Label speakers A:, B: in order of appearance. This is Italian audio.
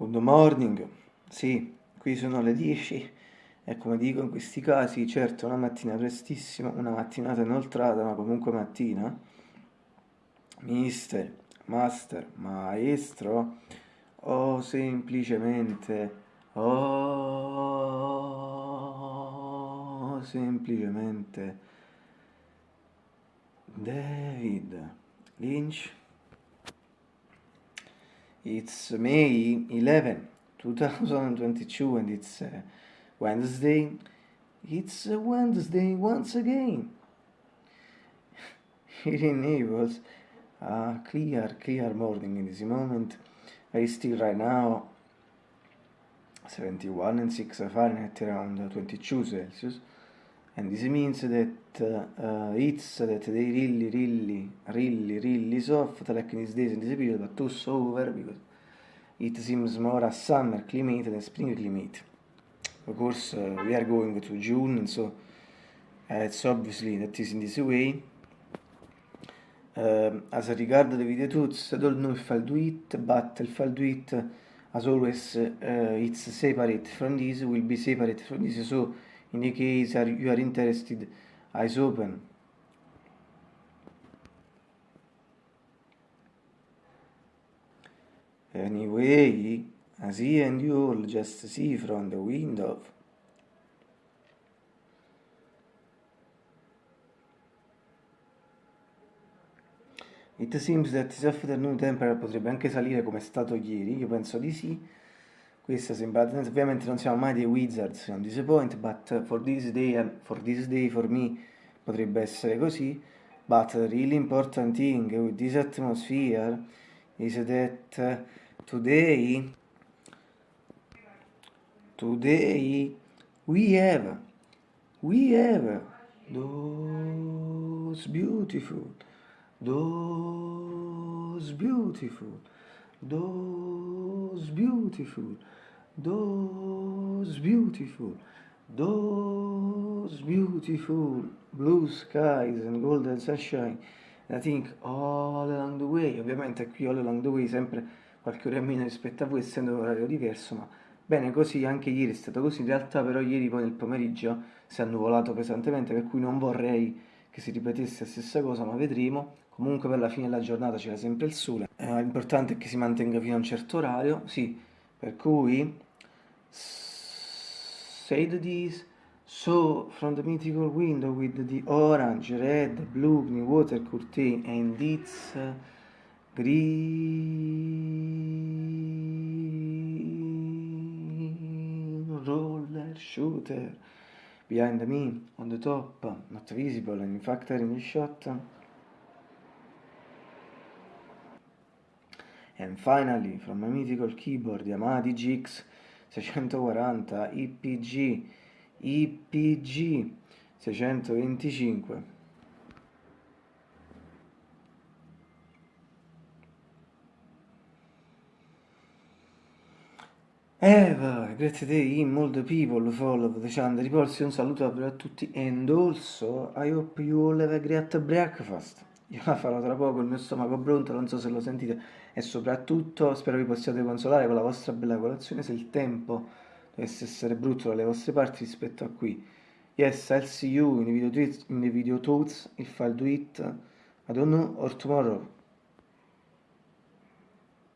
A: Good morning, sì, qui sono le 10 e come dico in questi casi, certo una mattina prestissima, una mattinata inoltrata, ma comunque mattina. Mister, master, maestro o semplicemente, oh, semplicemente David Lynch It's May 11, 2022, and it's uh, Wednesday. It's uh, Wednesday once again. Here in Naples, a clear, clear morning in this moment. I still right now 71 and 6 Fahrenheit around 22 Celsius. And this means that uh, it's that they really, really, really, really soft like in these days in this period, but also over because it seems more a summer climate than spring climate. Of course, uh, we are going to June, and so uh, it's obviously that is in this way. Uh, as regard the video tools, I don't know if I'll do it, but if I'll do it, as always, uh, it's separate from this, will be separate from this, so in the case are, you are interested. Eyes open. Anyway as he and you all just see from the window. It seems that this afternoon temperature potrebbe anche salire come è stato ieri, io penso di sì, questa sembra ovviamente non siamo mai dei wizards on this point but for this day for this day for me potrebbe essere così. But the really important thing with this atmosphere is that today today we have we have those beautiful those beautiful those beautiful those beautiful, those beautiful blue skies and golden sunshine. And I think all along the way, ovviamente qui all along the way sempre qualche ora in meno rispetto a voi, essendo un orario diverso, ma bene così, anche ieri è stato così, in realtà però ieri poi nel pomeriggio si è annuvolato pesantemente, per cui non vorrei che si ripetesse la stessa cosa, ma vedremo. Comunque per la fine della giornata c'era sempre il sole, eh, l'importante è che si mantenga fino a un certo orario, sì, per cui said this so from the mythical window with the orange, red, blue, green water curtain and its uh, green roller shooter behind me on the top, not visible and in fact in the shot. And finally, from my mythical keyboard Yamaha DGX 640 IPG IPG 625 Eva, grazie a te, molto people follow the channel Ripolsi, un saluto a tutti and also I hope you all have a great breakfast io la farò tra poco, il mio stomaco pronto, non so se lo sentite, e soprattutto spero vi possiate consolare con la vostra bella colazione se il tempo dovesse essere brutto dalle vostre parti rispetto a qui. Yes, I'll see you in the video, tweets, in the video thoughts if I'll do it, I don't know, or tomorrow.